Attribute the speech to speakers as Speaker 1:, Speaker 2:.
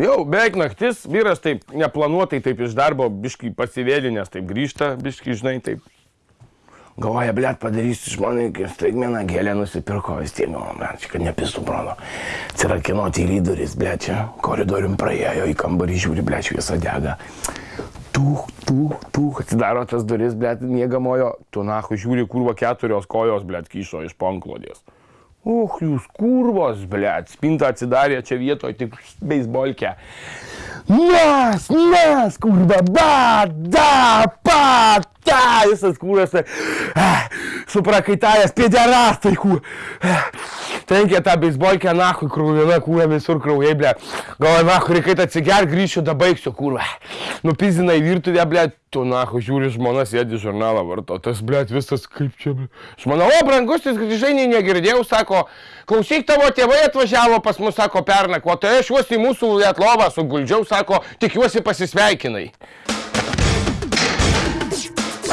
Speaker 1: Jau beveik naktis, vyras taip neplanuotai taip iš darbo, biškai pasivėlinės, taip grįžta, biškai, žinai, taip. Galvoja, blėt, padarysiu žmonai, staigmeną gėlę nusipirko, vis tiek, nu, blėt, čia kad nepistų brono. Atsirakino tyryduris, blėt, čia koridorium praėjo į kambarį, žiūri, blėt, šviesa dega. Tuch, tuch, tuch, atsidaro tas duris, blėt, mėgamojo, tu nahu žiūri, kurva keturios kojos, blėt, kyšo iš panklodės. Uch, jūs kurvos, blėt, spinta atsidarė čia vietoje, tik beisbolkę. Nes, nes, kurva, ba, da, pa, ta, visas kūras, suprakaitavęs, pėderastai, kur. Trenkė tą beisbolkę, nahui, krūvina, kūra visur kraujai, ble. Galvoju, nahui, reikia atsiger, grįšiu, da baigsiu, kurva. Nupizina į virtuvę, ble, tu, nahui, žiūri, žmona sėdi žurnalą varto, tas, ble, visas kaip čia, ble. Žmona, o, brangus, jis grįžai, negirdėjau, sako, klausyk, tavo tėvai atvažiavo pas mus, sako, pernakvo, tai aš juos į mūsų lietlovą suguldžiau, sako, tikiuosi pasisveikinai.